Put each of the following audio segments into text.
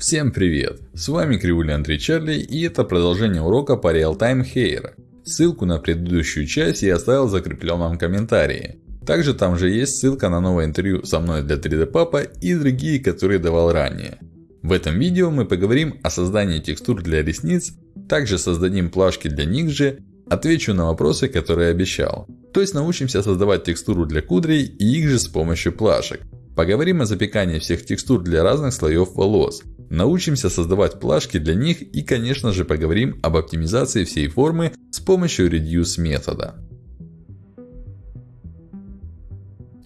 Всем привет! С вами Кривуля Андрей Чарли и это продолжение урока по Real-Time Hair. Ссылку на предыдущую часть я оставил в закрепленном комментарии. Также там же есть ссылка на новое интервью со мной для 3D Папа и другие, которые давал ранее. В этом видео мы поговорим о создании текстур для ресниц, также создадим плашки для них же, отвечу на вопросы, которые обещал. То есть научимся создавать текстуру для кудрей и их же с помощью плашек. Поговорим о запекании всех текстур для разных слоев волос. Научимся создавать плашки для них и, конечно же, поговорим об оптимизации всей формы с помощью Reduce метода.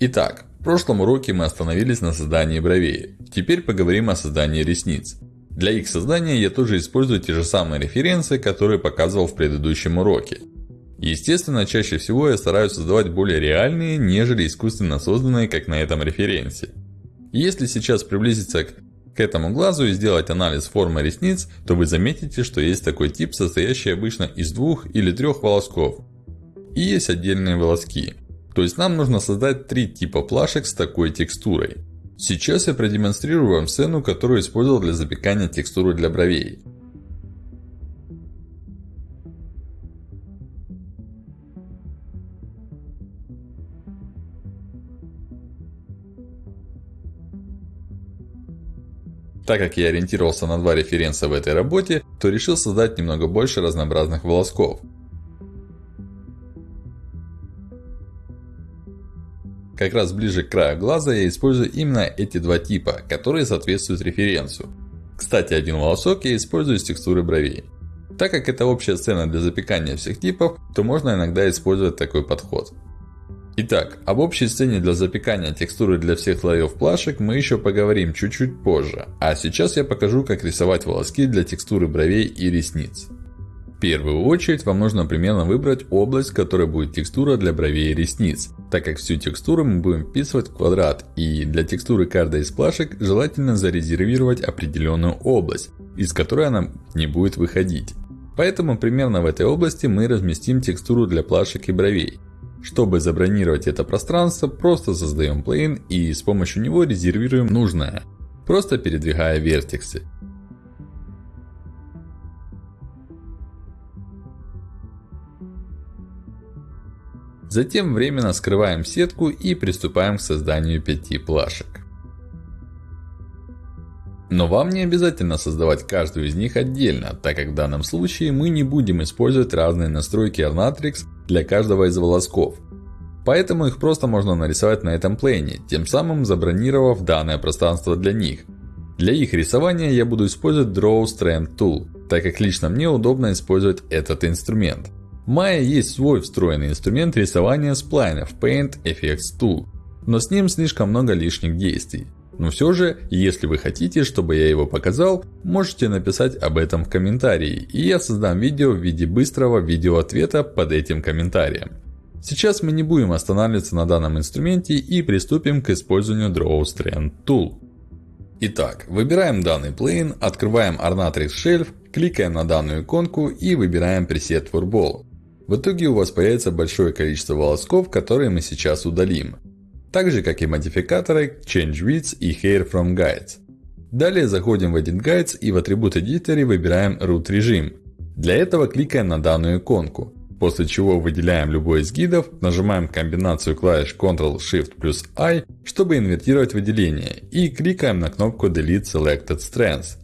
Итак, в прошлом уроке мы остановились на создании бровей. Теперь поговорим о создании ресниц. Для их создания я тоже использую те же самые референсы, которые показывал в предыдущем уроке. Естественно, чаще всего я стараюсь создавать более реальные, нежели искусственно созданные, как на этом референсе. Если сейчас приблизиться к к этому глазу и сделать анализ формы ресниц, то вы заметите, что есть такой тип, состоящий обычно из двух или трех волосков. И есть отдельные волоски. То есть нам нужно создать три типа плашек с такой текстурой. Сейчас я продемонстрирую вам сцену, которую использовал для запекания текстуры для бровей. Так как я ориентировался на два референса в этой работе, то решил создать немного больше разнообразных волосков. Как раз ближе к краю глаза я использую именно эти два типа, которые соответствуют референсу. Кстати, один волосок я использую из текстуры бровей. Так как это общая сцена для запекания всех типов, то можно иногда использовать такой подход. Итак, об общей сцене для запекания текстуры для всех слоев плашек мы еще поговорим чуть-чуть позже. А сейчас я покажу, как рисовать волоски для текстуры бровей и ресниц. В первую очередь, вам нужно примерно выбрать область, в которой будет текстура для бровей и ресниц. Так как всю текстуру мы будем вписывать в квадрат. И для текстуры каждой из плашек желательно зарезервировать определенную область, из которой она не будет выходить. Поэтому примерно в этой области мы разместим текстуру для плашек и бровей. Чтобы забронировать это пространство, просто создаем plane и с помощью него резервируем нужное, просто передвигая вертексы. Затем временно скрываем сетку и приступаем к созданию 5 плашек. Но вам не обязательно создавать каждую из них отдельно, так как в данном случае мы не будем использовать разные настройки Arnatrix для каждого из волосков. Поэтому их просто можно нарисовать на этом плейне, тем самым забронировав данное пространство для них. Для их рисования я буду использовать Draw Strand Tool, так как лично мне удобно использовать этот инструмент. В Maya есть свой встроенный инструмент рисования сплайнов Paint Effects Tool, но с ним слишком много лишних действий. Но все же, если вы хотите, чтобы я его показал, можете написать об этом в комментарии, и я создам видео в виде быстрого видеоответа под этим комментарием. Сейчас мы не будем останавливаться на данном инструменте и приступим к использованию Draw Strand Tool. Итак, выбираем данный plane, открываем Ornatrix Shelf, кликаем на данную иконку и выбираем пресет for Ball. В итоге у вас появится большое количество волосков, которые мы сейчас удалим так же как и модификаторы Change Width и Hair from Guides. Далее заходим в Edit Guides и в атрибут Editor выбираем Root режим. Для этого кликаем на данную иконку. После чего выделяем любой из гидов, нажимаем комбинацию клавиш Ctrl Shift плюс I, чтобы инвертировать выделение. И кликаем на кнопку Delete Selected Strands.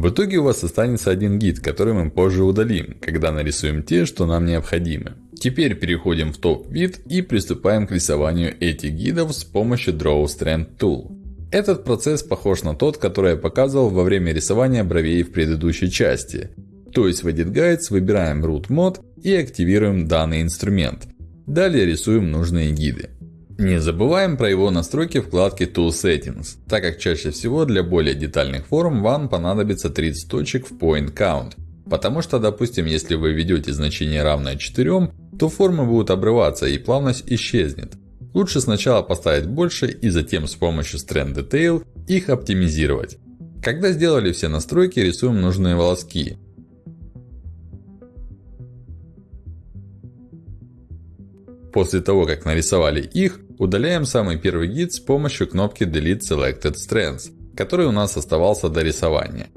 В итоге у вас останется один гид, который мы позже удалим, когда нарисуем те, что нам необходимы. Теперь переходим в топ-вид и приступаем к рисованию этих гидов с помощью Draw Strand Tool. Этот процесс похож на тот, который я показывал во время рисования бровей в предыдущей части. То есть в Edit Guides выбираем Root Mode и активируем данный инструмент. Далее рисуем нужные гиды. Не забываем про его настройки вкладки Tool Settings, так как чаще всего для более детальных форм вам понадобится 30 точек в Point Count. Потому что, допустим, если вы введете значение равное 4, то формы будут обрываться и плавность исчезнет. Лучше сначала поставить больше и затем с помощью Strand Detail их оптимизировать. Когда сделали все настройки, рисуем нужные волоски. После того, как нарисовали их, удаляем самый первый гид с помощью кнопки Delete Selected Strands, который у нас оставался до рисования.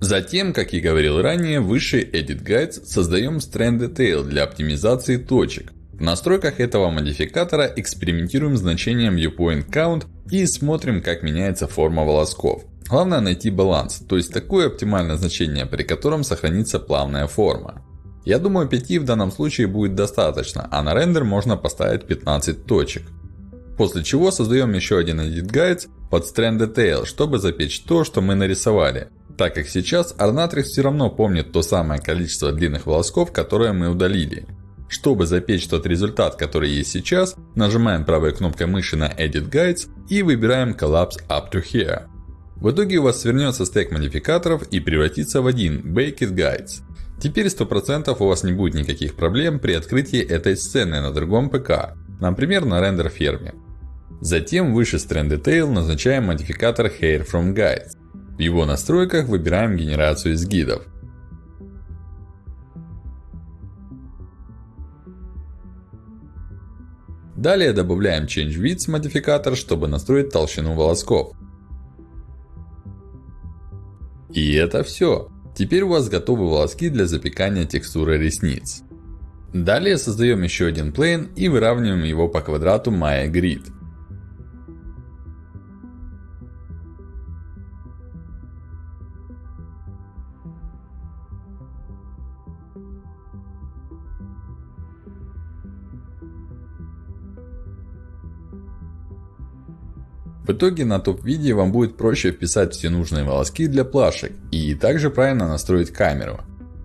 Затем, как и говорил ранее, в высший Edit Guides создаем Strand Detail для оптимизации точек. В настройках этого модификатора экспериментируем значением Viewpoint Count и смотрим, как меняется форма волосков. Главное найти баланс, то есть такое оптимальное значение, при котором сохранится плавная форма. Я думаю 5 в данном случае будет достаточно, а на рендер можно поставить 15 точек. После чего создаем еще один Edit Guides под Strand Detail, чтобы запечь то, что мы нарисовали. Так как сейчас Arnatrix все равно помнит то самое количество длинных волосков, которое мы удалили. Чтобы запечь тот результат, который есть сейчас, нажимаем правой кнопкой мыши на Edit Guides и выбираем Collapse Up to Here. В итоге у вас свернется стек модификаторов и превратится в один Baked Guides. Теперь 100% у вас не будет никаких проблем при открытии этой сцены на другом ПК, например на рендер ферме. Затем выше Strand Detail назначаем модификатор Hair from Guides. В его настройках выбираем генерацию из гидов. Далее добавляем Change Width модификатор, чтобы настроить толщину волосков. И это все. Теперь у вас готовы волоски для запекания текстуры ресниц. Далее создаем еще один плейн и выравниваем его по квадрату Maya Grid. В итоге на топ-виде вам будет проще вписать все нужные волоски для плашек и также правильно настроить камеру.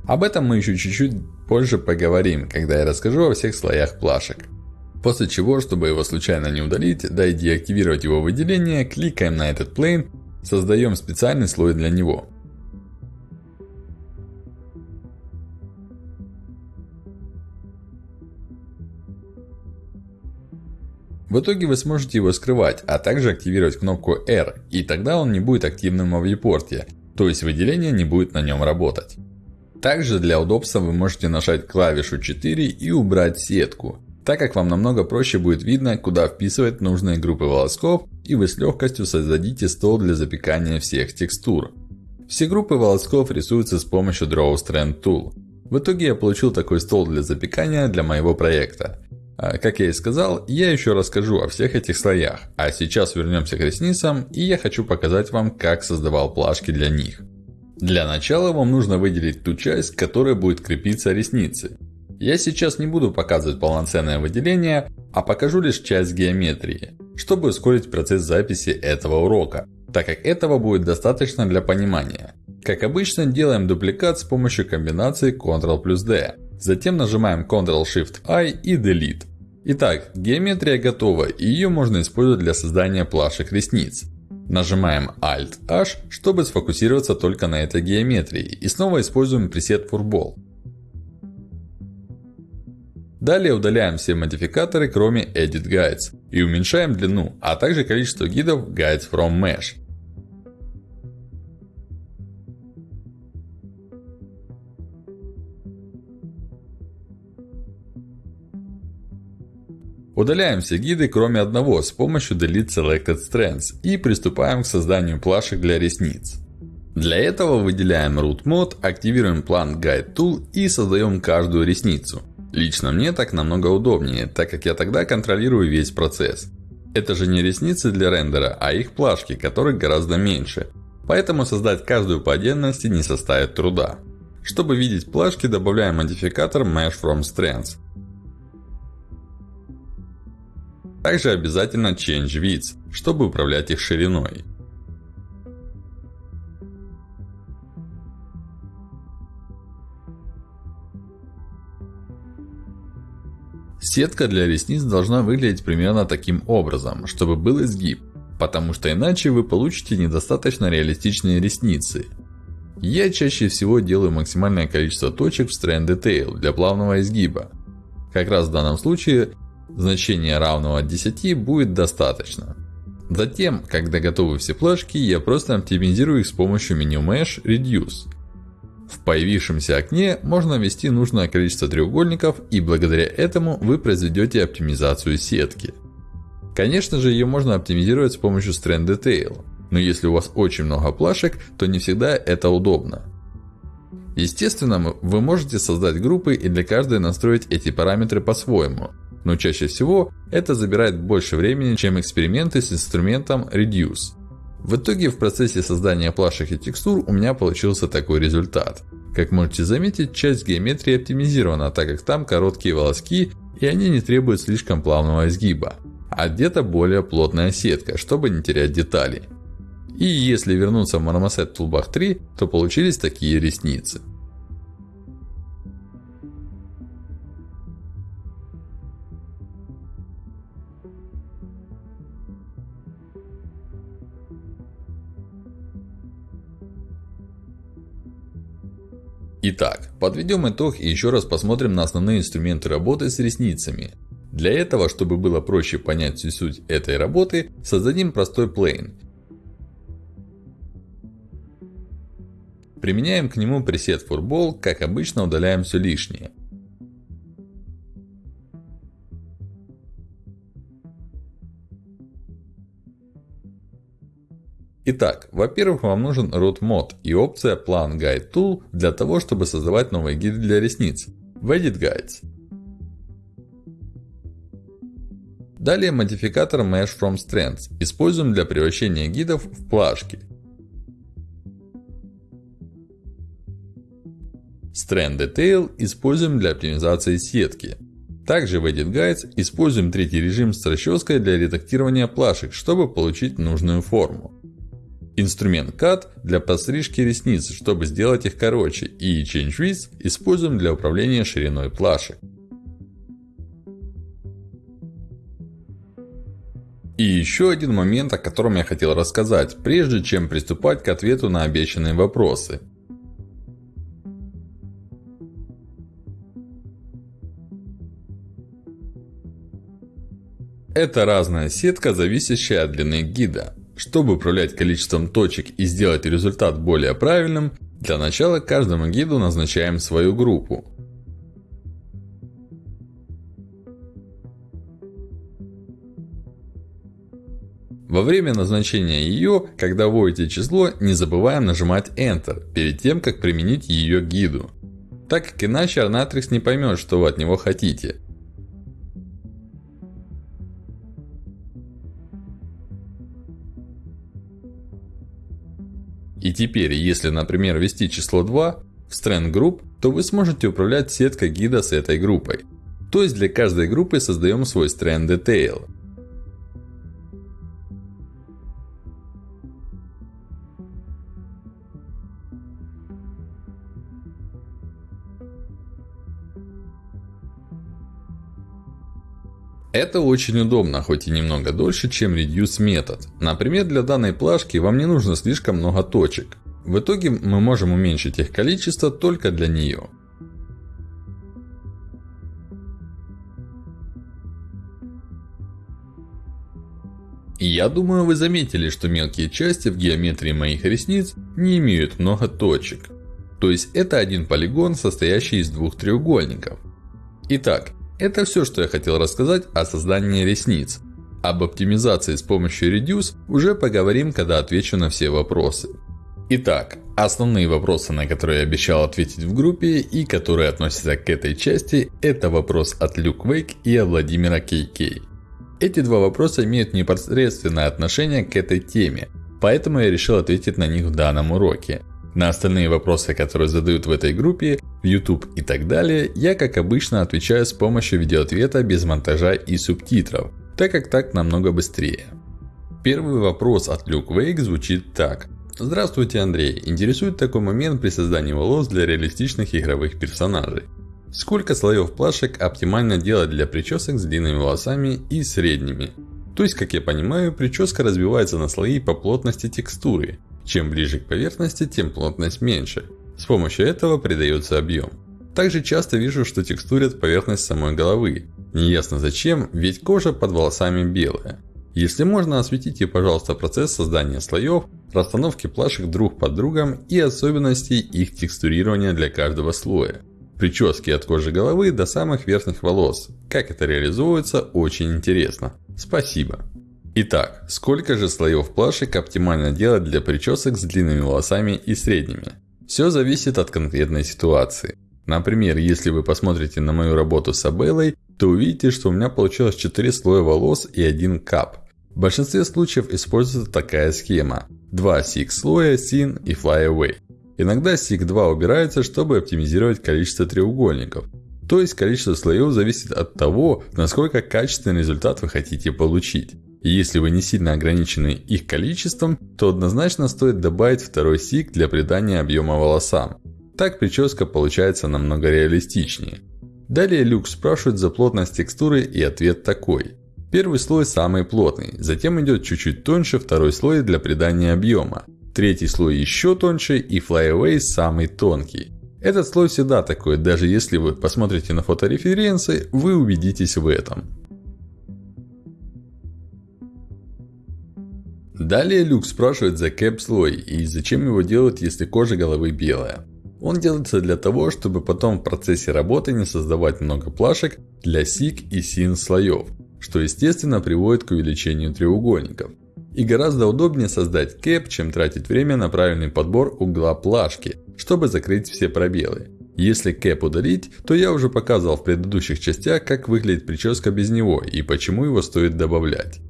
Об этом мы еще чуть-чуть позже поговорим, когда я расскажу о всех слоях плашек. После чего, чтобы его случайно не удалить, да и деактивировать его выделение, кликаем на этот плейн, создаем специальный слой для него. В итоге вы сможете его скрывать, а также активировать кнопку R, и тогда он не будет активным в viewport, то есть выделение не будет на нем работать. Также для удобства вы можете нажать клавишу 4 и убрать сетку, так как вам намного проще будет видно, куда вписывать нужные группы волосков, и вы с легкостью создадите стол для запекания всех текстур. Все группы волосков рисуются с помощью Draw Strand Tool. В итоге я получил такой стол для запекания для моего проекта. А, как я и сказал, я еще расскажу о всех этих слоях. А сейчас вернемся к ресницам, и я хочу показать вам, как создавал плашки для них. Для начала вам нужно выделить ту часть, к которой будет крепиться ресницы. Я сейчас не буду показывать полноценное выделение, а покажу лишь часть геометрии, чтобы ускорить процесс записи этого урока, так как этого будет достаточно для понимания. Как обычно, делаем дубликат с помощью комбинации Ctrl плюс D. Затем нажимаем Ctrl-Shift-I и Delete. Итак, геометрия готова и ее можно использовать для создания плашек ресниц. Нажимаем Alt-H, чтобы сфокусироваться только на этой геометрии. И снова используем пресет Furball. Далее удаляем все модификаторы, кроме Edit Guides. И уменьшаем длину, а также количество гидов Guides from Mesh. Удаляем все гиды, кроме одного, с помощью Delete Selected Strands. И приступаем к созданию плашек для ресниц. Для этого выделяем Root Mode, активируем Plant Guide Tool и создаем каждую ресницу. Лично мне так намного удобнее, так как я тогда контролирую весь процесс. Это же не ресницы для рендера, а их плашки, которых гораздо меньше. Поэтому создать каждую по отдельности не составит труда. Чтобы видеть плашки, добавляем модификатор Mesh from Strands. Также обязательно Change Width, чтобы управлять их шириной. Сетка для ресниц должна выглядеть примерно таким образом, чтобы был изгиб, потому что иначе вы получите недостаточно реалистичные ресницы. Я чаще всего делаю максимальное количество точек в Strand Detail для плавного изгиба. Как раз в данном случае значение равного 10 будет достаточно. Затем, когда готовы все плашки, я просто оптимизирую их с помощью меню Mesh Reduce. В появившемся окне можно ввести нужное количество треугольников и благодаря этому вы произведете оптимизацию сетки. Конечно же ее можно оптимизировать с помощью Strand Detail. Но если у вас очень много плашек, то не всегда это удобно. Естественно, вы можете создать группы и для каждой настроить эти параметры по-своему. Но чаще всего это забирает больше времени, чем эксперименты с инструментом Reduce. В итоге в процессе создания плашек и текстур у меня получился такой результат. Как можете заметить, часть геометрии оптимизирована, так как там короткие волоски и они не требуют слишком плавного изгиба. А где-то более плотная сетка, чтобы не терять детали. И если вернуться в Marmoset Toolbar 3, то получились такие ресницы. Итак, подведем итог и еще раз посмотрим на основные инструменты работы с ресницами. Для этого, чтобы было проще понять всю суть этой работы, создадим простой плейн. Применяем к нему пресет Furball, как обычно удаляем все лишнее. Итак, во-первых, вам нужен root mod и опция Plan Guide Tool для того, чтобы создавать новые гиды для ресниц. В Edit Guides. Далее модификатор Mesh from Strands используем для превращения гидов в плашки. Strand Detail используем для оптимизации сетки. Также в Edit Guides используем третий режим с расческой для редактирования плашек, чтобы получить нужную форму. Инструмент Cut для подстрижки ресниц, чтобы сделать их короче. И Change Width используем для управления шириной плашек. И еще один момент, о котором я хотел рассказать, прежде чем приступать к ответу на обещанные вопросы. Это разная сетка, зависящая от длины гида. Чтобы управлять количеством точек и сделать результат более правильным, для начала каждому гиду назначаем свою группу. Во время назначения ее, когда вводите число, не забываем нажимать Enter, перед тем, как применить ее гиду. Так как иначе Arnatrix не поймет, что вы от него хотите. И теперь, если, например, ввести число 2 в Strand Group, то вы сможете управлять сеткой гида с этой группой. То есть, для каждой группы создаем свой Strand Detail. Это очень удобно, хоть и немного дольше, чем Reduce метод. Например, для данной плашки вам не нужно слишком много точек. В итоге мы можем уменьшить их количество только для нее. Я думаю, вы заметили, что мелкие части в геометрии моих ресниц не имеют много точек. То есть это один полигон, состоящий из двух треугольников. Итак, это все, что я хотел рассказать о создании ресниц. Об оптимизации с помощью Reduce уже поговорим, когда отвечу на все вопросы. Итак, основные вопросы, на которые я обещал ответить в группе и которые относятся к этой части, это вопрос от Люк Вейк и от Владимира Кейкей. Эти два вопроса имеют непосредственное отношение к этой теме, поэтому я решил ответить на них в данном уроке. На остальные вопросы, которые задают в этой группе, YouTube и так далее, я как обычно отвечаю с помощью видеоответа без монтажа и субтитров, так как так намного быстрее. Первый вопрос от Люк Вейк звучит так. Здравствуйте, Андрей. Интересует такой момент при создании волос для реалистичных игровых персонажей. Сколько слоев плашек оптимально делать для причесок с длинными волосами и средними? То есть, как я понимаю, прическа разбивается на слои по плотности текстуры. Чем ближе к поверхности, тем плотность меньше. С помощью этого придается объем. Также часто вижу, что текстурят поверхность самой головы. Неясно зачем, ведь кожа под волосами белая. Если можно, осветите, пожалуйста, процесс создания слоев, расстановки плашек друг под другом и особенностей их текстурирования для каждого слоя. Прически от кожи головы до самых верхних волос. Как это реализуется, очень интересно. Спасибо. Итак, сколько же слоев плашек оптимально делать для причесок с длинными волосами и средними? Все зависит от конкретной ситуации. Например, если вы посмотрите на мою работу с Абеллой, то увидите, что у меня получилось 4 слоя волос и 1 кап. В большинстве случаев используется такая схема. Два сик слоя, sin и fly away. Иногда сик 2 убирается, чтобы оптимизировать количество треугольников. То есть количество слоев зависит от того, насколько качественный результат вы хотите получить. Если вы не сильно ограничены их количеством, то однозначно стоит добавить второй сик для придания объема волосам. Так прическа получается намного реалистичнее. Далее Люк спрашивает за плотность текстуры и ответ такой. Первый слой самый плотный, затем идет чуть-чуть тоньше второй слой для придания объема. Третий слой еще тоньше и Flyaway самый тонкий. Этот слой всегда такой, даже если вы посмотрите на фотореференсы, вы убедитесь в этом. Далее Люк спрашивает за кэп слой и зачем его делают, если кожа головы белая. Он делается для того, чтобы потом в процессе работы не создавать много плашек для сик и син слоев, что естественно приводит к увеличению треугольников. И гораздо удобнее создать кэп, чем тратить время на правильный подбор угла плашки, чтобы закрыть все пробелы. Если кэп удалить, то я уже показывал в предыдущих частях, как выглядит прическа без него и почему его стоит добавлять.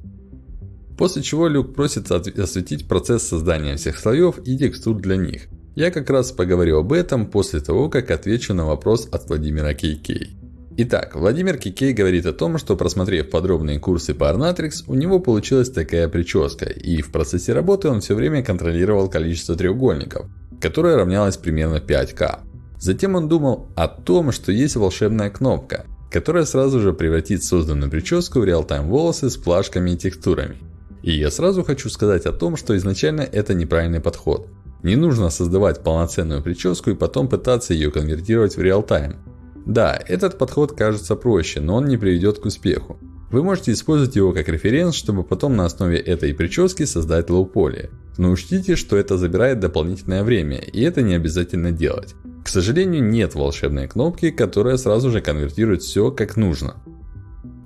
После чего Люк просит осветить процесс создания всех слоев и текстур для них. Я как раз поговорю об этом после того, как отвечу на вопрос от Владимира Кейкей. Итак, Владимир Кикей говорит о том, что просмотрев подробные курсы по Arnatrix, у него получилась такая прическа, и в процессе работы он все время контролировал количество треугольников, которое равнялось примерно 5К. Затем он думал о том, что есть волшебная кнопка, которая сразу же превратит созданную прическу в реал-тайм волосы с плашками и текстурами. И я сразу хочу сказать о том, что изначально это неправильный подход. Не нужно создавать полноценную прическу и потом пытаться ее конвертировать в реал-тайм. Да, этот подход кажется проще, но он не приведет к успеху. Вы можете использовать его как референс, чтобы потом на основе этой прически создать лоу-поле. Но учтите, что это забирает дополнительное время, и это не обязательно делать. К сожалению, нет волшебной кнопки, которая сразу же конвертирует все как нужно.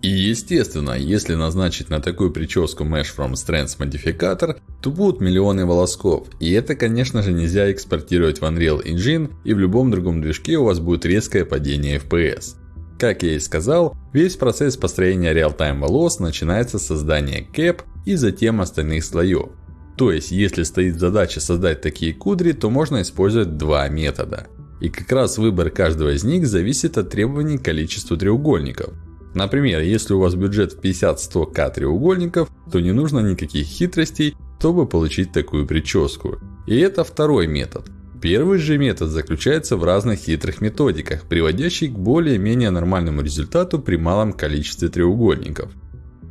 И естественно, если назначить на такую прическу Mesh from Strands модификатор, то будут миллионы волосков. И это конечно же нельзя экспортировать в Unreal Engine и в любом другом движке у вас будет резкое падение FPS. Как я и сказал, весь процесс построения реал-тайм волос начинается с создания кэп и затем остальных слоев. То есть, если стоит задача создать такие кудри, то можно использовать два метода. И как раз выбор каждого из них зависит от требований к количеству треугольников. Например, если у вас бюджет в 50-100к треугольников, то не нужно никаких хитростей, чтобы получить такую прическу. И это второй метод. Первый же метод заключается в разных хитрых методиках, приводящих к более-менее нормальному результату при малом количестве треугольников.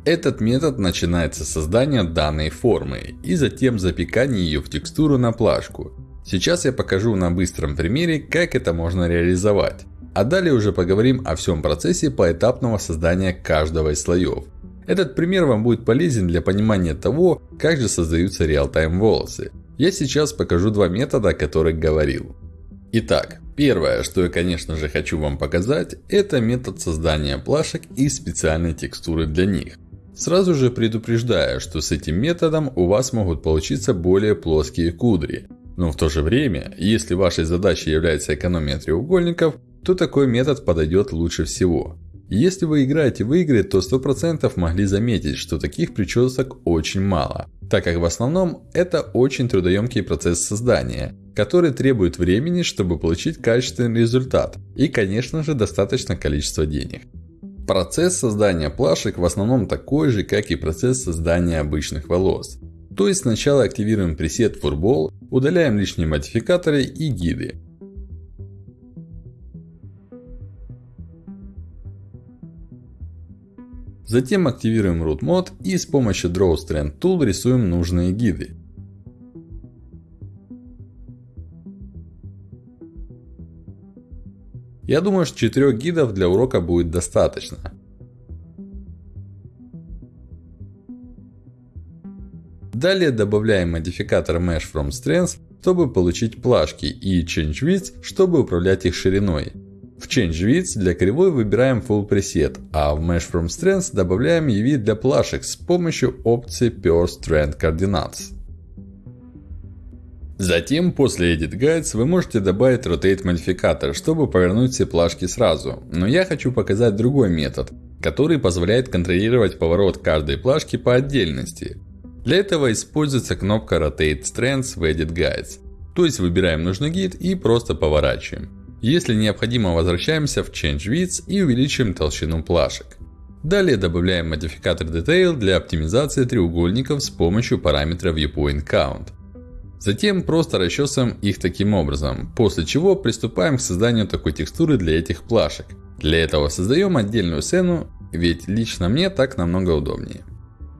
Этот метод начинается с создания данной формы и затем запекания ее в текстуру на плашку. Сейчас я покажу на быстром примере, как это можно реализовать. А далее уже поговорим о всем процессе поэтапного создания каждого из слоев. Этот пример вам будет полезен для понимания того, как же создаются реал-тайм волосы. Я сейчас покажу два метода, о которых говорил. Итак, первое, что я конечно же хочу вам показать, это метод создания плашек и специальной текстуры для них. Сразу же предупреждаю, что с этим методом у вас могут получиться более плоские кудри. Но в то же время, если вашей задачей является экономия треугольников, то такой метод подойдет лучше всего. Если вы играете в игры, то 100% могли заметить, что таких причесок очень мало. Так как в основном это очень трудоемкий процесс создания, который требует времени, чтобы получить качественный результат. И конечно же достаточно количество денег. Процесс создания плашек в основном такой же, как и процесс создания обычных волос. То есть сначала активируем пресет Furball, удаляем лишние модификаторы и гиды. Затем активируем Root Mode и с помощью Draw Strand Tool рисуем нужные гиды. Я думаю, что 4 гидов для урока будет достаточно. Далее добавляем модификатор Mesh from Strengths, чтобы получить плашки, и Change Width, чтобы управлять их шириной. В Change Width для кривой выбираем Full Preset, а в Mesh from Strengths добавляем EV для плашек с помощью опции Pure Strength Coordinates. Затем, после Edit Guides, вы можете добавить Rotate модификатор, чтобы повернуть все плашки сразу. Но я хочу показать другой метод, который позволяет контролировать поворот каждой плашки по отдельности. Для этого используется кнопка Rotate Strands в Edit Guides. То есть, выбираем нужный гид и просто поворачиваем. Если необходимо, возвращаемся в Change Width и увеличиваем толщину плашек. Далее добавляем модификатор Detail для оптимизации треугольников с помощью параметра Viewpoint Count. Затем просто расчесываем их таким образом, после чего приступаем к созданию такой текстуры для этих плашек. Для этого создаем отдельную сцену, ведь лично мне так намного удобнее.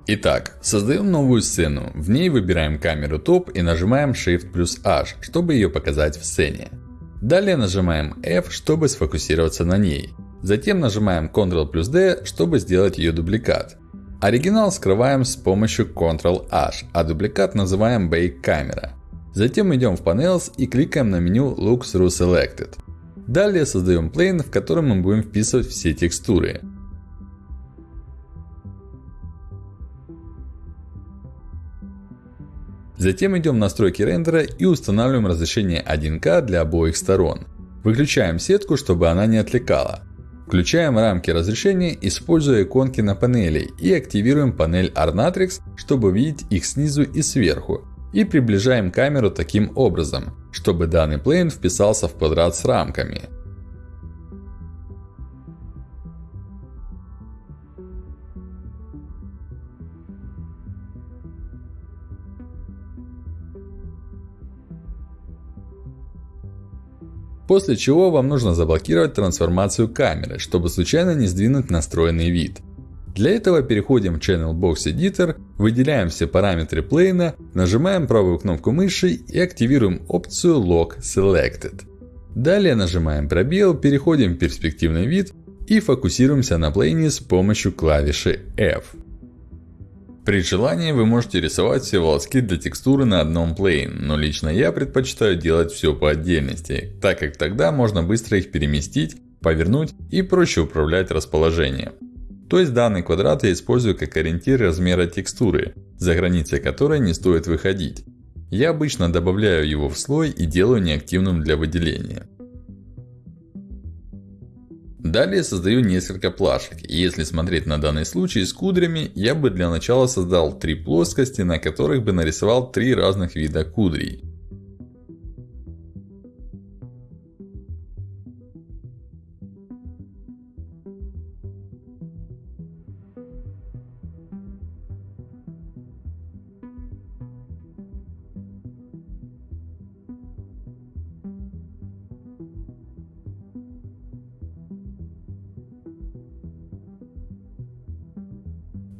Итак, создаем новую сцену. В ней выбираем камеру топ и нажимаем Shift плюс H, чтобы ее показать в сцене. Далее нажимаем F, чтобы сфокусироваться на ней. Затем нажимаем Ctrl плюс D, чтобы сделать ее дубликат. Оригинал скрываем с помощью Ctrl-H, а дубликат называем Bake Camera. Затем идем в Panels и кликаем на меню Look Through Selected. Далее создаем plane, в котором мы будем вписывать все текстуры. Затем идем в настройки рендера и устанавливаем разрешение 1К для обоих сторон. Выключаем сетку, чтобы она не отвлекала. Включаем рамки разрешения, используя иконки на панели и активируем панель Arnatrix, чтобы видеть их снизу и сверху. И приближаем камеру таким образом, чтобы данный плейн вписался в квадрат с рамками. После чего вам нужно заблокировать трансформацию камеры, чтобы случайно не сдвинуть настроенный вид. Для этого переходим в Channel Box Editor, выделяем все параметры плейна, нажимаем правую кнопку мыши и активируем опцию Lock Selected. Далее нажимаем пробел, переходим в перспективный вид и фокусируемся на плейне с помощью клавиши F. При желании вы можете рисовать все волоски для текстуры на одном plane, но лично я предпочитаю делать все по отдельности, так как тогда можно быстро их переместить, повернуть и проще управлять расположением. То есть данный квадрат я использую как ориентир размера текстуры, за границы которой не стоит выходить. Я обычно добавляю его в слой и делаю неактивным для выделения. Далее создаю несколько плашек. Если смотреть на данный случай с кудрями, я бы для начала создал три плоскости, на которых бы нарисовал три разных вида кудрей.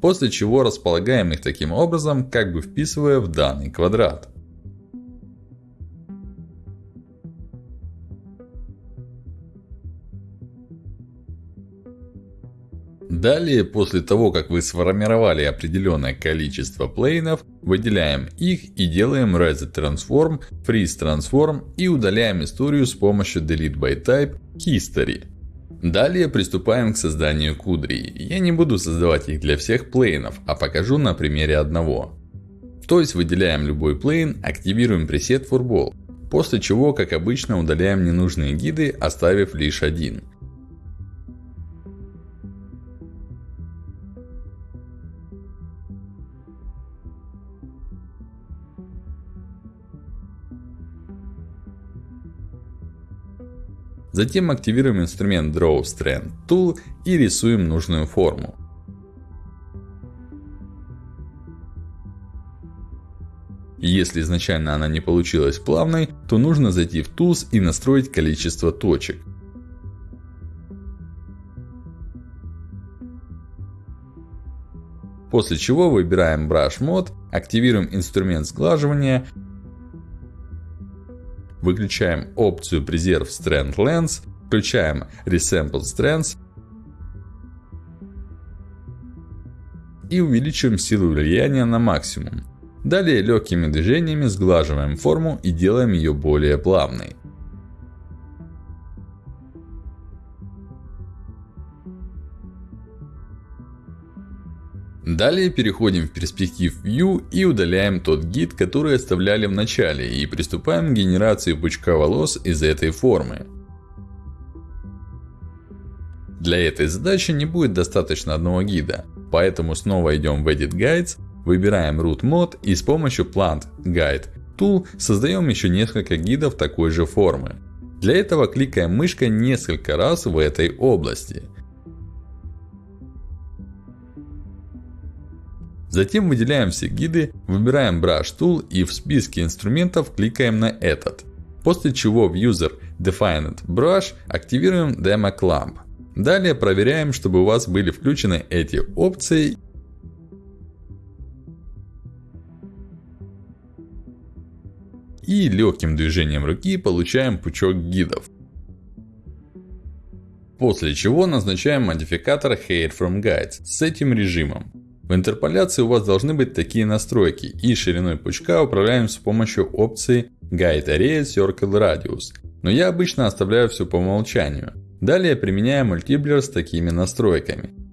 После чего располагаем их таким образом, как бы вписывая в данный квадрат. Далее, после того, как вы сформировали определенное количество плейнов, выделяем их и делаем Reset Transform, Freeze Transform и удаляем историю с помощью Delete by Type History. Далее приступаем к созданию кудрей. Я не буду создавать их для всех плейнов, а покажу на примере одного. То есть выделяем любой плейн, активируем пресет Furball. После чего, как обычно, удаляем ненужные гиды, оставив лишь один. Затем активируем инструмент Draw Strand Tool и рисуем нужную форму. Если изначально она не получилась плавной, то нужно зайти в Tools и настроить количество точек. После чего выбираем Brush Mode, активируем инструмент сглаживания Выключаем опцию Preserve Strand Lens. Включаем Resample Strands. И увеличиваем силу влияния на максимум. Далее легкими движениями сглаживаем форму и делаем ее более плавной. Далее переходим в перспектив View и удаляем тот гид, который оставляли в начале и приступаем к генерации пучка волос из этой формы. Для этой задачи не будет достаточно одного гида, поэтому снова идем в Edit Guides, выбираем Root Mode и с помощью Plant Guide Tool создаем еще несколько гидов такой же формы. Для этого кликаем мышкой несколько раз в этой области. Затем выделяем все гиды, выбираем Brush Tool и в списке инструментов кликаем на этот. После чего в User Defined Brush активируем Demo Clamp. Далее проверяем, чтобы у вас были включены эти опции. И легким движением руки получаем пучок гидов. После чего назначаем модификатор Hide from Guides с этим режимом. В интерполяции у вас должны быть такие настройки. И шириной пучка управляем с помощью опции Guide Array Circle Radius. Но я обычно оставляю все по умолчанию. Далее применяем мультиблер с такими настройками.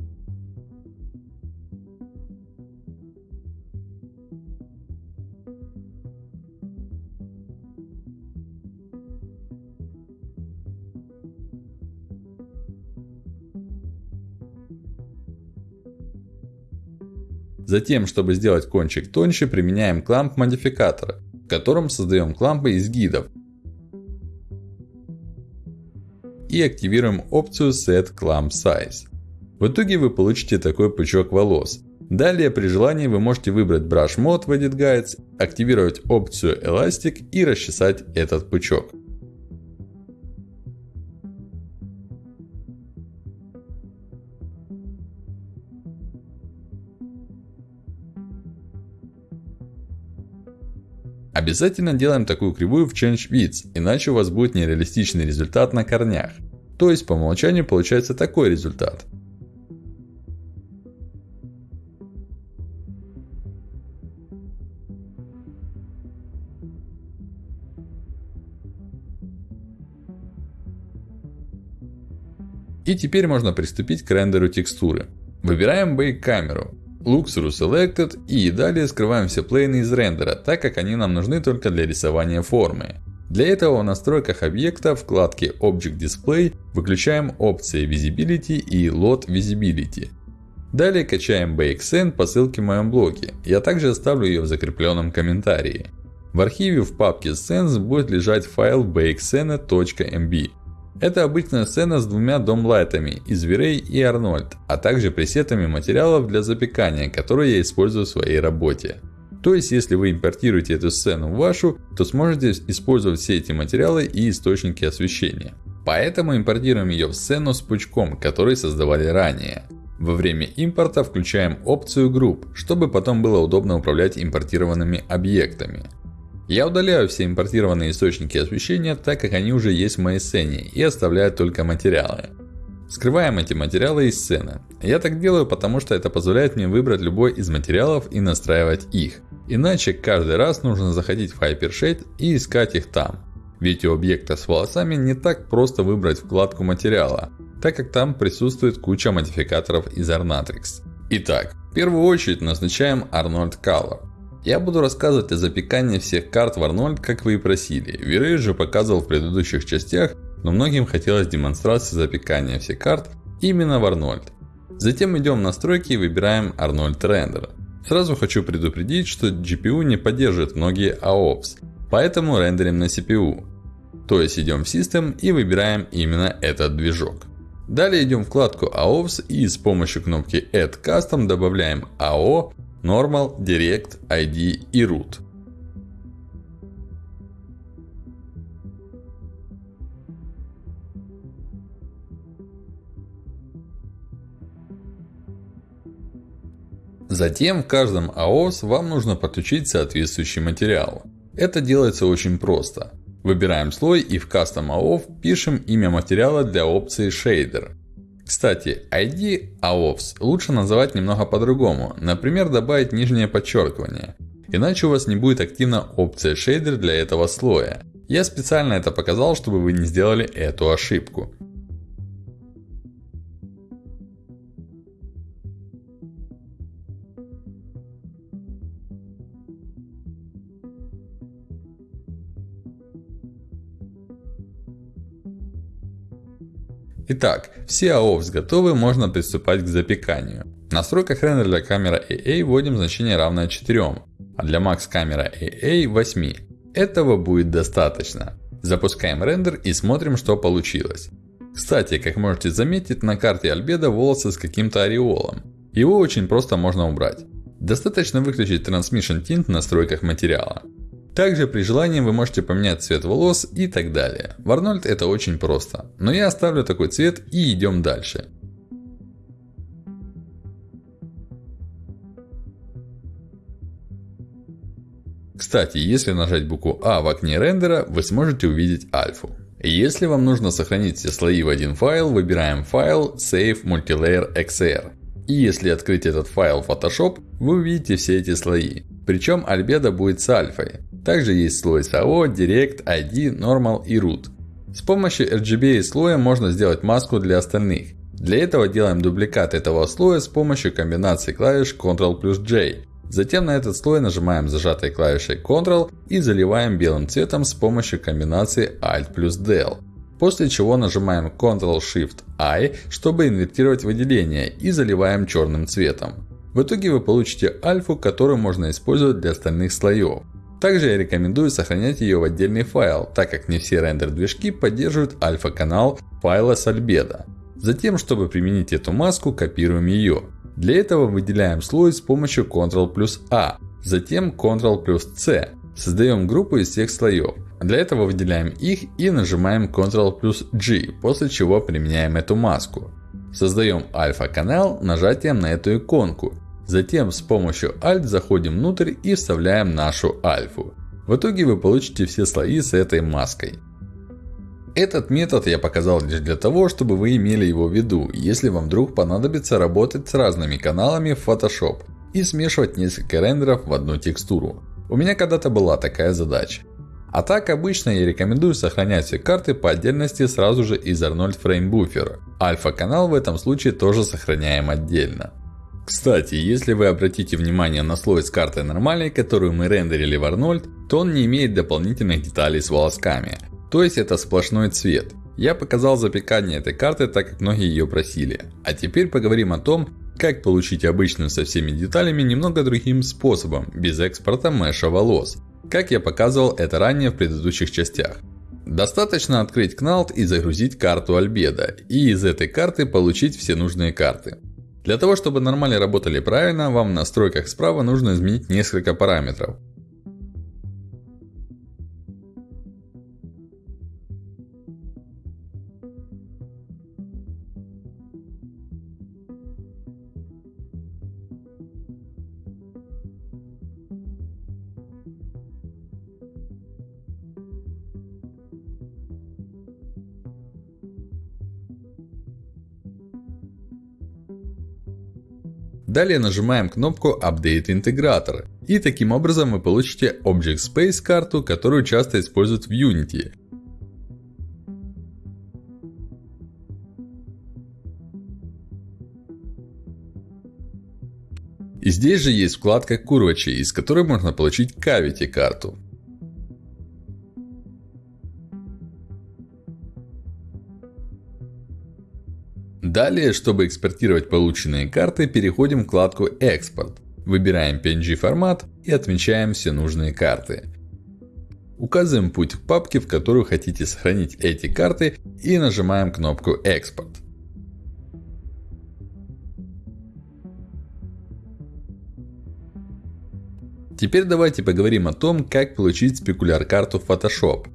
Затем, чтобы сделать кончик тоньше, применяем кламп модификатора, в котором создаем клампы из гидов. И активируем опцию Set Clamp Size. В итоге вы получите такой пучок волос. Далее, при желании, вы можете выбрать Brush Mode в Edit Guides, активировать опцию Elastic и расчесать этот пучок. Обязательно делаем такую кривую в Change Width, иначе у вас будет нереалистичный результат на корнях. То есть по умолчанию получается такой результат. И теперь можно приступить к рендеру текстуры. Выбираем Bake камеру. Luxury Selected и далее скрываем все плейны из рендера, так как они нам нужны только для рисования формы. Для этого в настройках объекта в вкладке Object Display выключаем опции Visibility и Load Visibility. Далее качаем BakeScene по ссылке в моем блоге. Я также оставлю ее в закрепленном комментарии. В архиве в папке Scenes будет лежать файл bakescene.mb. Это обычная сцена с двумя домлайтами из Virey и Арнольд, а также пресетами материалов для запекания, которые я использую в своей работе. То есть, если вы импортируете эту сцену в вашу, то сможете использовать все эти материалы и источники освещения. Поэтому импортируем ее в сцену с пучком, который создавали ранее. Во время импорта включаем опцию Group, чтобы потом было удобно управлять импортированными объектами. Я удаляю все импортированные источники освещения, так как они уже есть в моей сцене, и оставляю только материалы. Скрываем эти материалы из сцены. Я так делаю, потому что это позволяет мне выбрать любой из материалов и настраивать их. Иначе каждый раз нужно заходить в Hypershade и искать их там. Ведь у объекта с волосами не так просто выбрать вкладку материала, так как там присутствует куча модификаторов из Arnatrix. Итак, в первую очередь назначаем Arnold Color. Я буду рассказывать о запекании всех карт в Arnold, как вы и просили. Вирей же показывал в предыдущих частях, но многим хотелось демонстрации запекания всех карт именно в Arnold. Затем идем в настройки и выбираем Arnold Render. Сразу хочу предупредить, что GPU не поддерживает многие AOPS, поэтому рендерим на CPU. То есть идем в System и выбираем именно этот движок. Далее идем в вкладку AOPS и с помощью кнопки Add Custom добавляем AO Normal, Direct, ID и Root. Затем в каждом AOS вам нужно подключить соответствующий материал. Это делается очень просто. Выбираем слой и в Custom AOF пишем имя материала для опции Shader. Кстати, ID AOFS лучше называть немного по-другому. Например, добавить нижнее подчеркивание. Иначе у вас не будет активна опция шейдер для этого слоя. Я специально это показал, чтобы вы не сделали эту ошибку. Итак, все AOFs готовы, можно приступать к запеканию. В настройках рендера для камеры AA вводим значение равное 4, а для Max камера AA 8. Этого будет достаточно. Запускаем рендер и смотрим, что получилось. Кстати, как можете заметить, на карте Альбеда волосы с каким-то ореолом. Его очень просто можно убрать. Достаточно выключить Transmission Tint в настройках материала. Также при желании вы можете поменять цвет волос и так далее. В Arnold это очень просто. Но я оставлю такой цвет и идем дальше. Кстати, если нажать букву А в окне рендера, вы сможете увидеть альфу. Если вам нужно сохранить все слои в один файл, выбираем файл Save Multilayer XR. И если открыть этот файл в Photoshop, вы увидите все эти слои. Причем альбедо будет с альфой. Также есть слой SAO, Direct, ID, Normal и Root. С помощью RGB слоя можно сделать маску для остальных. Для этого делаем дубликат этого слоя с помощью комбинации клавиш Ctrl плюс J. Затем на этот слой нажимаем зажатой клавишей Ctrl и заливаем белым цветом с помощью комбинации Alt плюс Del. После чего нажимаем Ctrl-Shift-I, чтобы инвертировать выделение и заливаем черным цветом. В итоге вы получите альфу, которую можно использовать для остальных слоев. Также я рекомендую сохранять ее в отдельный файл, так как не все рендер-движки поддерживают альфа-канал файла с альбедо. Затем, чтобы применить эту маску, копируем ее. Для этого выделяем слой с помощью Ctrl плюс A, затем Ctrl плюс C. Создаем группу из всех слоев. Для этого выделяем их и нажимаем Ctrl плюс G, после чего применяем эту маску. Создаем альфа-канал нажатием на эту иконку. Затем с помощью Alt заходим внутрь и вставляем нашу альфу. В итоге вы получите все слои с этой маской. Этот метод я показал лишь для того, чтобы вы имели его в виду, если вам вдруг понадобится работать с разными каналами в Photoshop и смешивать несколько рендеров в одну текстуру. У меня когда-то была такая задача. А так обычно я рекомендую сохранять все карты по отдельности сразу же из Arnold Frame Buffer. Альфа канал в этом случае тоже сохраняем отдельно. Кстати, если вы обратите внимание на слой с картой нормальной, которую мы рендерили в Arnold, то он не имеет дополнительных деталей с волосками. То есть это сплошной цвет. Я показал запекание этой карты, так как многие ее просили. А теперь поговорим о том, как получить обычную со всеми деталями немного другим способом, без экспорта меша волос. Как я показывал это ранее в предыдущих частях. Достаточно открыть Knalt и загрузить карту Альбеда. И из этой карты получить все нужные карты. Для того, чтобы нормально работали правильно, вам в настройках справа нужно изменить несколько параметров. Далее нажимаем кнопку Update интегратор. И таким образом вы получите Object Space карту, которую часто используют в Unity. И здесь же есть вкладка Curvature, из которой можно получить Cavity карту. Далее, чтобы экспортировать полученные карты, переходим в вкладку Экспорт. Выбираем PNG формат и отмечаем все нужные карты. Указываем путь к папке, в которую хотите сохранить эти карты и нажимаем кнопку Экспорт. Теперь давайте поговорим о том, как получить спекуляр карту в Photoshop.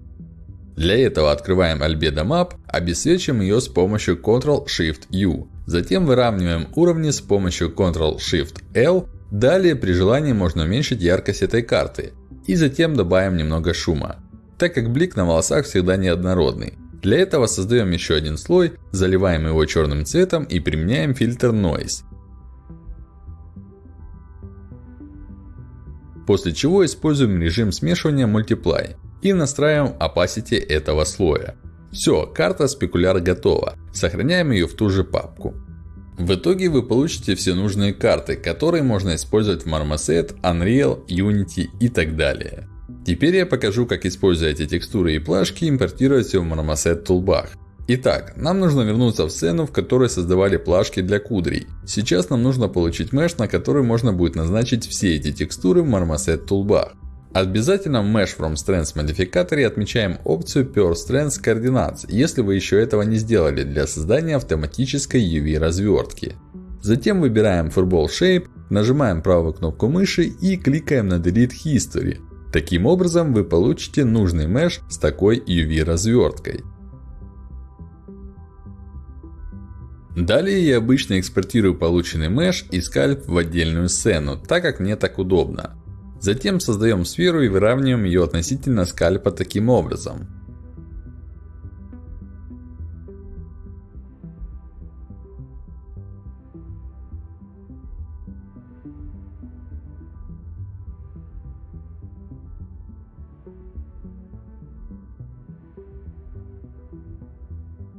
Для этого открываем Albedo Map, обесцвечиваем ее с помощью Ctrl-Shift-U. Затем выравниваем уровни с помощью Ctrl-Shift-L. Далее при желании можно уменьшить яркость этой карты. И затем добавим немного шума. Так как блик на волосах всегда неоднородный. Для этого создаем еще один слой, заливаем его черным цветом и применяем фильтр Noise. После чего используем режим смешивания Multiply и настраиваем opacity этого слоя. Все, карта спекуляр готова. Сохраняем ее в ту же папку. В итоге вы получите все нужные карты, которые можно использовать в Marmoset, Unreal, Unity и так далее. Теперь я покажу, как используя эти текстуры и плашки, импортировать все в Marmoset Toolbar. Итак, нам нужно вернуться в сцену, в которой создавали плашки для кудрей. Сейчас нам нужно получить меш, на который можно будет назначить все эти текстуры в Marmoset Toolbar. Обязательно в Mesh from Strands модификаторе отмечаем опцию Per Strands Coordinates, если вы еще этого не сделали для создания автоматической UV развертки. Затем выбираем Furball Shape, нажимаем правую кнопку мыши и кликаем на Delete History. Таким образом вы получите нужный меш с такой UV разверткой. Далее я обычно экспортирую полученный меш и скальп в отдельную сцену, так как мне так удобно. Затем создаем сферу и выравниваем ее относительно скальпа таким образом.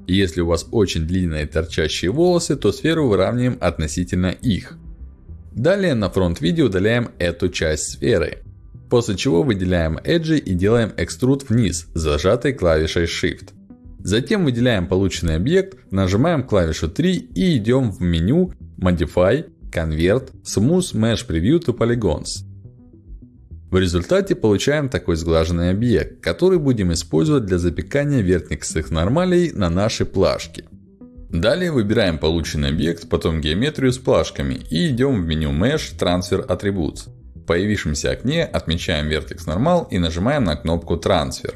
Если у вас очень длинные торчащие волосы, то сферу выравниваем относительно их. Далее на фронт видео удаляем эту часть сферы. После чего выделяем эджи и делаем экструд вниз, зажатой клавишей Shift. Затем выделяем полученный объект, нажимаем клавишу 3 и идем в меню Modify, Convert, Smooth Mesh Preview to Polygons. В результате получаем такой сглаженный объект, который будем использовать для запекания верхних нормалей на наши плашки. Далее выбираем полученный объект, потом геометрию с плашками и идем в меню Mesh Transfer Attributes. В появившемся окне отмечаем Vertex Normal и нажимаем на кнопку Transfer.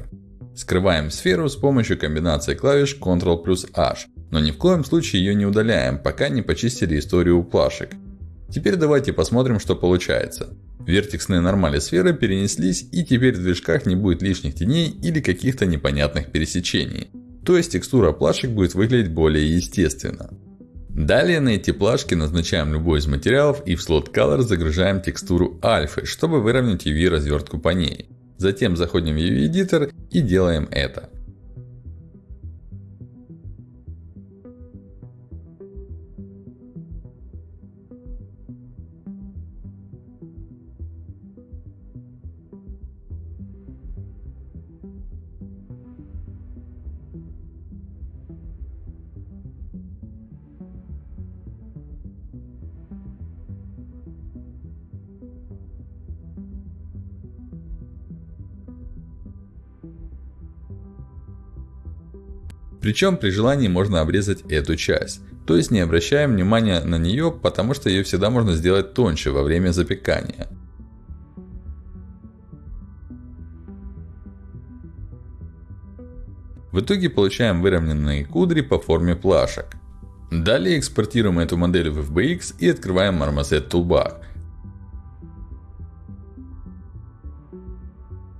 Скрываем сферу с помощью комбинации клавиш Ctrl H, но ни в коем случае ее не удаляем, пока не почистили историю плашек. Теперь давайте посмотрим, что получается. Вертексные нормали сферы перенеслись и теперь в движках не будет лишних теней или каких-то непонятных пересечений. То есть текстура плашек будет выглядеть более естественно. Далее на эти плашки назначаем любой из материалов и в слот Color загружаем текстуру альфы, чтобы выровнять UV развертку по ней. Затем заходим в UV Editor и делаем это. Причем при желании можно обрезать эту часть. То есть не обращаем внимания на нее, потому что ее всегда можно сделать тоньше во время запекания. В итоге получаем выровненные кудри по форме плашек. Далее экспортируем эту модель в FBX и открываем Marmoset Toolbar.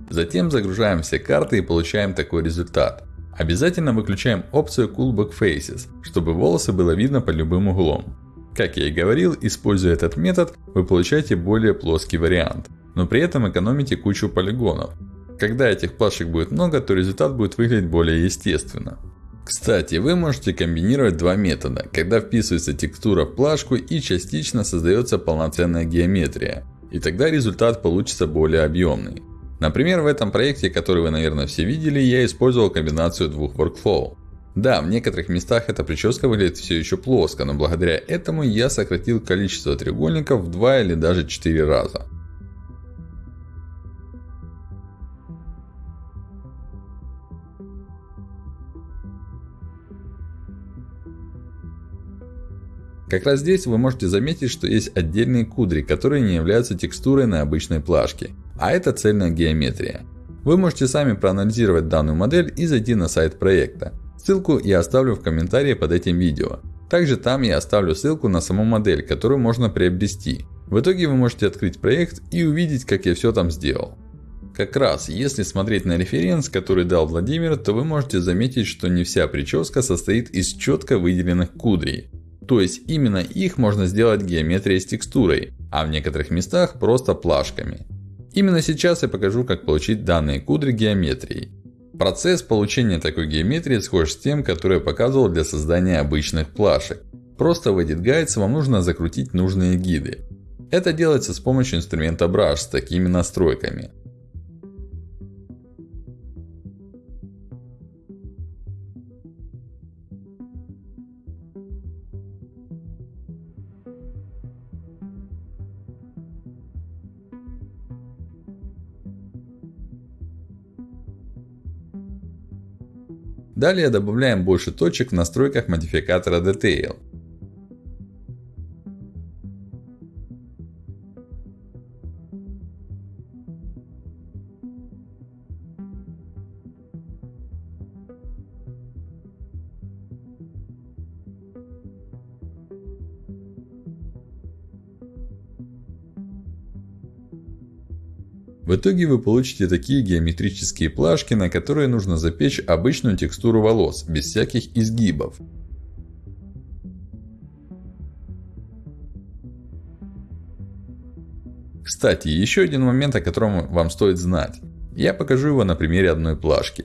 Затем загружаем все карты и получаем такой результат. Обязательно выключаем опцию Cool Back Faces, чтобы волосы было видно под любым углом. Как я и говорил, используя этот метод, вы получаете более плоский вариант, но при этом экономите кучу полигонов. Когда этих плашек будет много, то результат будет выглядеть более естественно. Кстати, вы можете комбинировать два метода, когда вписывается текстура в плашку и частично создается полноценная геометрия. И тогда результат получится более объемный. Например, в этом проекте, который вы, наверное, все видели, я использовал комбинацию двух workflow. Да, в некоторых местах эта прическа выглядит все еще плоско, но благодаря этому я сократил количество треугольников в 2 или даже 4 раза. Как раз здесь вы можете заметить, что есть отдельные кудри, которые не являются текстурой на обычной плашке. А это цельная геометрия. Вы можете сами проанализировать данную модель и зайти на сайт проекта. Ссылку я оставлю в комментарии под этим видео. Также там я оставлю ссылку на саму модель, которую можно приобрести. В итоге вы можете открыть проект и увидеть, как я все там сделал. Как раз, если смотреть на референс, который дал Владимир, то вы можете заметить, что не вся прическа состоит из четко выделенных кудрей. То есть именно их можно сделать геометрией с текстурой, а в некоторых местах просто плашками. Именно сейчас я покажу, как получить данные кудри геометрией. Процесс получения такой геометрии схож с тем, который я показывал для создания обычных плашек. Просто в Edit Guides вам нужно закрутить нужные гиды. Это делается с помощью инструмента Brush с такими настройками. Далее добавляем больше точек в настройках модификатора Detail. В итоге вы получите такие геометрические плашки, на которые нужно запечь обычную текстуру волос, без всяких изгибов. Кстати, еще один момент, о котором вам стоит знать. Я покажу его на примере одной плашки.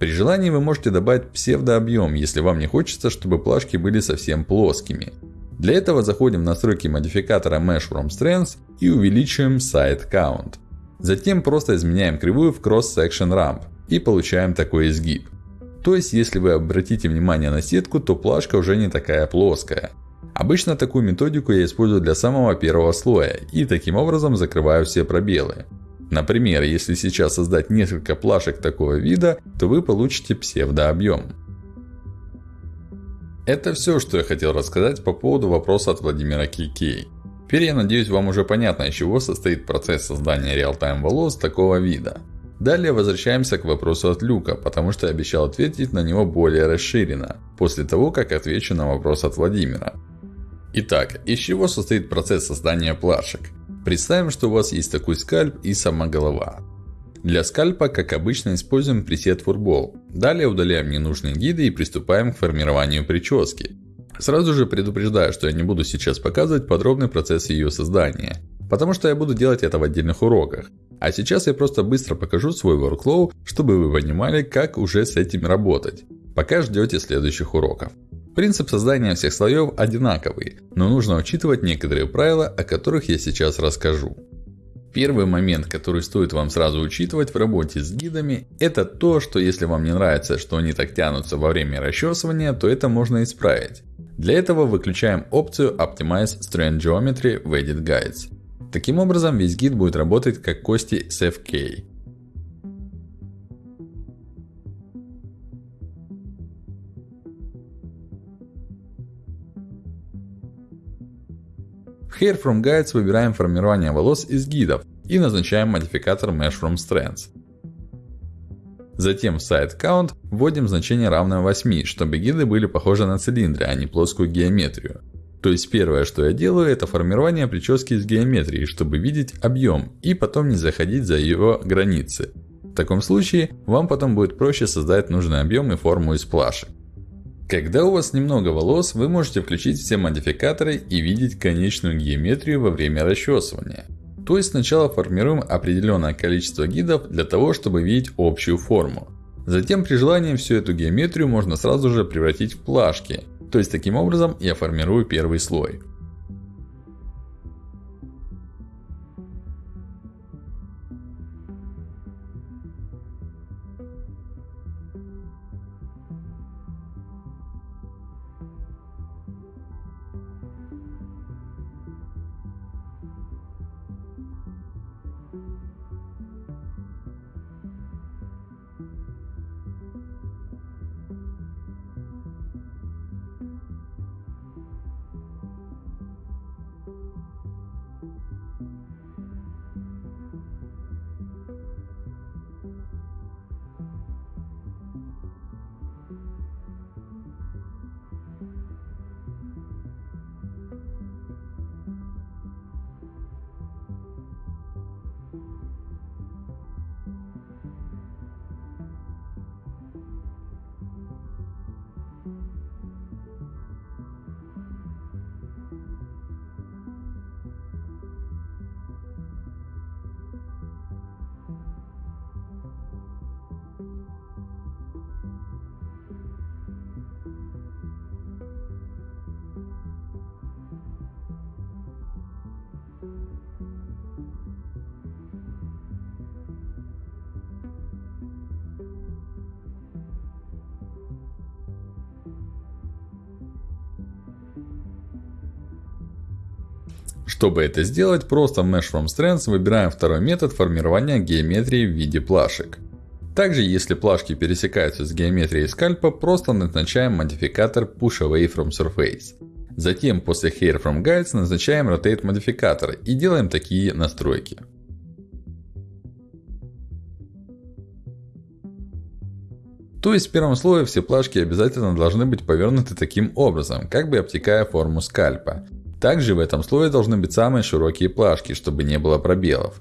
При желании вы можете добавить псевдообъем, если вам не хочется, чтобы плашки были совсем плоскими. Для этого заходим в настройки модификатора Mesh from Strengths и увеличиваем Side Count. Затем просто изменяем кривую в Cross Section Ramp и получаем такой изгиб. То есть, если вы обратите внимание на сетку, то плашка уже не такая плоская. Обычно такую методику я использую для самого первого слоя и таким образом закрываю все пробелы. Например, если сейчас создать несколько плашек такого вида, то вы получите псевдообъем. Это все, что я хотел рассказать по поводу вопроса от Владимира Кикей. Теперь я надеюсь вам уже понятно из чего состоит процесс создания реал-тайм волос такого вида. Далее возвращаемся к вопросу от Люка, потому что я обещал ответить на него более расширенно, после того как отвечу на вопрос от Владимира. Итак, из чего состоит процесс создания плашек? Представим, что у вас есть такой скальп и сама голова. Для скальпа, как обычно, используем пресет Furball. Далее удаляем ненужные гиды и приступаем к формированию прически. Сразу же предупреждаю, что я не буду сейчас показывать подробный процесс ее создания. Потому что я буду делать это в отдельных уроках. А сейчас я просто быстро покажу свой workflow, чтобы вы понимали, как уже с этим работать. Пока ждете следующих уроков. Принцип создания всех слоев одинаковый, но нужно учитывать некоторые правила, о которых я сейчас расскажу. Первый момент, который стоит вам сразу учитывать в работе с гидами, это то, что если вам не нравится, что они так тянутся во время расчесывания, то это можно исправить. Для этого выключаем опцию Optimize Strand Geometry в Edit Guides. Таким образом, весь гид будет работать как кости SFK. В Hair from Guides выбираем формирование волос из гидов и назначаем модификатор Mesh from Strands. Затем в Side Count вводим значение равное 8, чтобы гиды были похожи на цилиндры, а не плоскую геометрию. То есть первое, что я делаю, это формирование прически из геометрии, чтобы видеть объем и потом не заходить за его границы. В таком случае, вам потом будет проще создать нужный объем и форму из плашек. Когда у вас немного волос, вы можете включить все модификаторы и видеть конечную геометрию во время расчесывания. То есть сначала формируем определенное количество гидов для того, чтобы видеть общую форму. Затем при желании всю эту геометрию можно сразу же превратить в плашки. То есть таким образом я формирую первый слой. Чтобы это сделать, просто в Mesh from Strands выбираем второй метод формирования геометрии в виде плашек. Также, если плашки пересекаются с геометрией скальпа, просто назначаем модификатор Push Away from Surface. Затем, после Hair from Guides, назначаем Rotate модификатор и делаем такие настройки. То есть в первом слое все плашки обязательно должны быть повернуты таким образом, как бы обтекая форму скальпа. Также в этом слое должны быть самые широкие плашки, чтобы не было пробелов.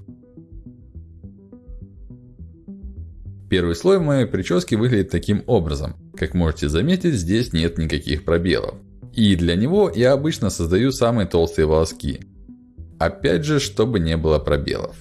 Первый слой моей прическе выглядит таким образом. Как можете заметить, здесь нет никаких пробелов. И для него я обычно создаю самые толстые волоски. Опять же, чтобы не было пробелов.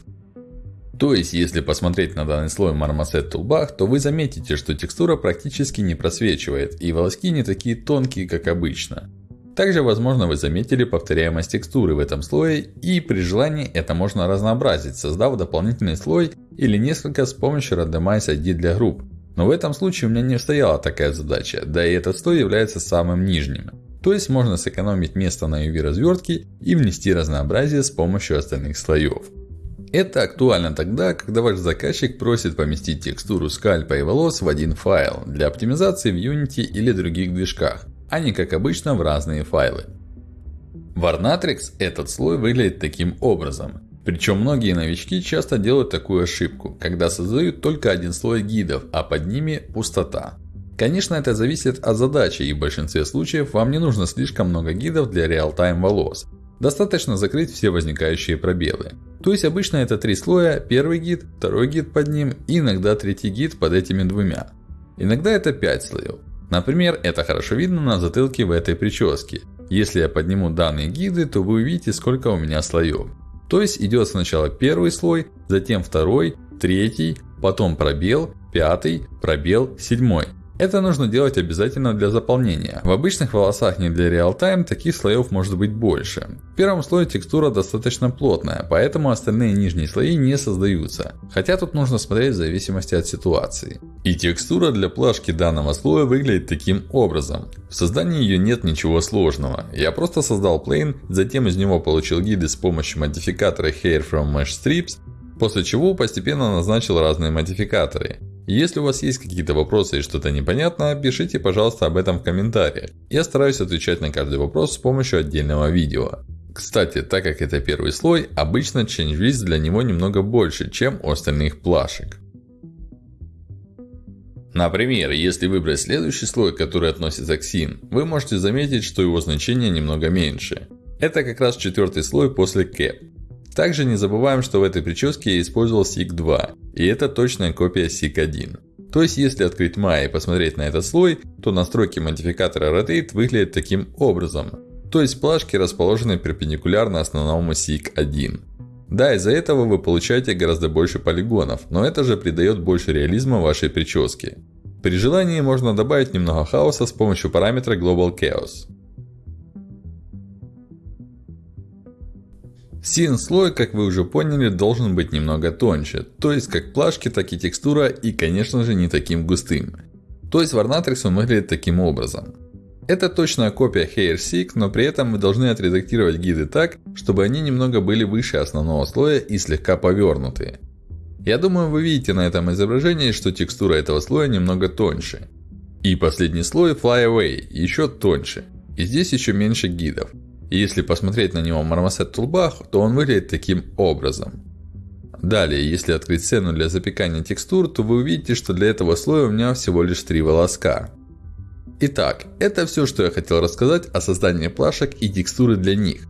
То есть, если посмотреть на данный слой Marmoset Toolbar, то вы заметите, что текстура практически не просвечивает, и волоски не такие тонкие, как обычно. Также, возможно, вы заметили повторяемость текстуры в этом слое, и при желании это можно разнообразить, создав дополнительный слой или несколько с помощью Randomize ID для групп. Но в этом случае у меня не стояла такая задача, да и этот слой является самым нижним. То есть, можно сэкономить место на UV развертке и внести разнообразие с помощью остальных слоев. Это актуально тогда, когда ваш заказчик просит поместить текстуру скальпа и волос в один файл для оптимизации в Unity или других движках, а не как обычно в разные файлы. В Arnatrix этот слой выглядит таким образом. Причем многие новички часто делают такую ошибку, когда создают только один слой гидов, а под ними пустота. Конечно, это зависит от задачи, и в большинстве случаев вам не нужно слишком много гидов для реал-тайм волос. Достаточно закрыть все возникающие пробелы. То есть, обычно это три слоя, первый гид, второй гид под ним и иногда третий гид под этими двумя. Иногда это 5 слоев. Например, это хорошо видно на затылке в этой прическе. Если я подниму данные гиды, то вы увидите, сколько у меня слоев. То есть, идет сначала первый слой, затем второй, третий, потом пробел, пятый, пробел, седьмой. Это нужно делать обязательно для заполнения. В обычных волосах не для реал-тайм таких слоев может быть больше. В первом слое текстура достаточно плотная, поэтому остальные нижние слои не создаются. Хотя тут нужно смотреть в зависимости от ситуации. И текстура для плашки данного слоя выглядит таким образом. В создании ее нет ничего сложного. Я просто создал plane, затем из него получил гиды с помощью модификатора Hair from Mesh Strips, после чего постепенно назначил разные модификаторы. Если у вас есть какие-то вопросы и что-то непонятно, пишите, пожалуйста, об этом в комментариях. Я стараюсь отвечать на каждый вопрос с помощью отдельного видео. Кстати, так как это первый слой, обычно change list для него немного больше, чем у остальных плашек. Например, если выбрать следующий слой, который относится к Sin, вы можете заметить, что его значение немного меньше. Это как раз четвертый слой после Cap. Также не забываем, что в этой прическе я использовал SIG 2. И это точная копия SIG 1. То есть, если открыть Maya и посмотреть на этот слой, то настройки модификатора Rotate выглядят таким образом. То есть, плашки расположены перпендикулярно основному SIG 1. Да, из-за этого вы получаете гораздо больше полигонов, но это же придает больше реализма вашей прическе. При желании можно добавить немного хаоса с помощью параметра Global Chaos. Син слой, как вы уже поняли, должен быть немного тоньше. То есть, как плашки, так и текстура. И, конечно же, не таким густым. То есть, Warnatrix он выглядит таким образом. Это точная копия HairSeek, но при этом мы должны отредактировать гиды так, чтобы они немного были выше основного слоя и слегка повернутые. Я думаю, вы видите на этом изображении, что текстура этого слоя немного тоньше. И последний слой Fly Away еще тоньше. И здесь еще меньше гидов. Если посмотреть на него Marmoset Toolbar, то он выглядит таким образом. Далее, если открыть сцену для запекания текстур, то вы увидите, что для этого слоя у меня всего лишь три волоска. Итак, это все, что я хотел рассказать о создании плашек и текстуры для них.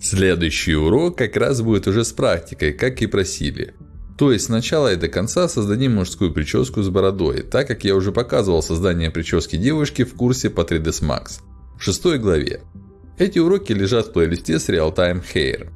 Следующий урок как раз будет уже с практикой, как и просили. То есть, сначала и до конца создадим мужскую прическу с бородой, так как я уже показывал создание прически девушки в курсе по 3ds Max. В шестой главе. Эти уроки лежат в плейлисте с Realtime Hair.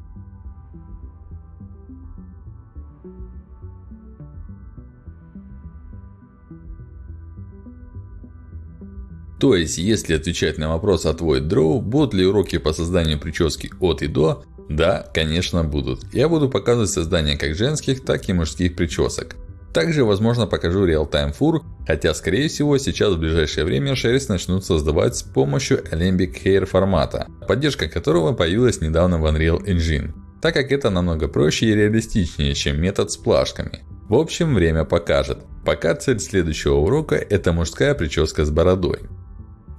То есть, если отвечать на вопрос от Void Draw, будут ли уроки по созданию прически от и до? Да, конечно будут. Я буду показывать создание как женских, так и мужских причесок. Также, возможно, покажу Real-Time Fur, хотя, скорее всего, сейчас в ближайшее время шерсть начнут создавать с помощью Alembic Hair формата, поддержка которого появилась недавно в Unreal Engine. так как это намного проще и реалистичнее, чем метод с плашками. В общем, время покажет. Пока цель следующего урока – это мужская прическа с бородой.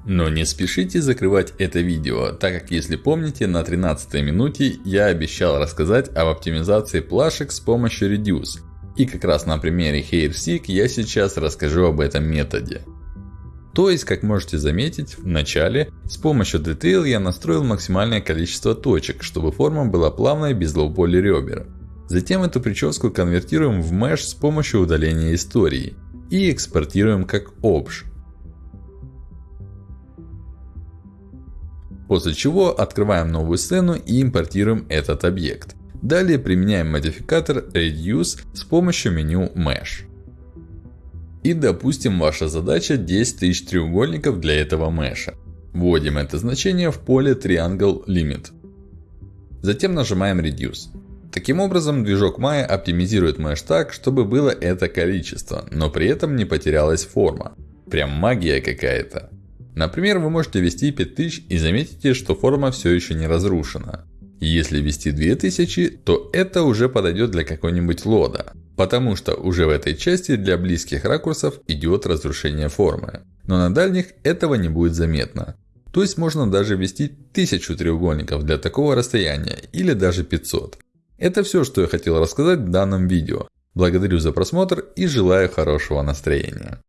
Но не спешите закрывать это видео, так как если помните, на 13 минуте я обещал рассказать об оптимизации плашек с помощью Reduce. И как раз на примере HairSeek я сейчас расскажу об этом методе. То есть, как можете заметить, в начале с помощью Detail я настроил максимальное количество точек, чтобы форма была плавной без лоу-поли ребер. Затем эту прическу конвертируем в Mesh с помощью удаления истории. И экспортируем как Obj. После чего открываем новую сцену и импортируем этот объект. Далее применяем модификатор Reduce с помощью меню Mesh. И допустим ваша задача 10 тысяч треугольников для этого меша. Вводим это значение в поле Triangle Limit. Затем нажимаем Reduce. Таким образом, движок Maya оптимизирует меш так, чтобы было это количество, но при этом не потерялась форма. Прям магия какая-то. Например, вы можете ввести 5000 и заметите, что форма все еще не разрушена. Если ввести 2000, то это уже подойдет для какой-нибудь лода. Потому что уже в этой части для близких ракурсов идет разрушение формы. Но на дальних этого не будет заметно. То есть можно даже ввести 1000 треугольников для такого расстояния, или даже 500. Это все, что я хотел рассказать в данном видео. Благодарю за просмотр и желаю хорошего настроения.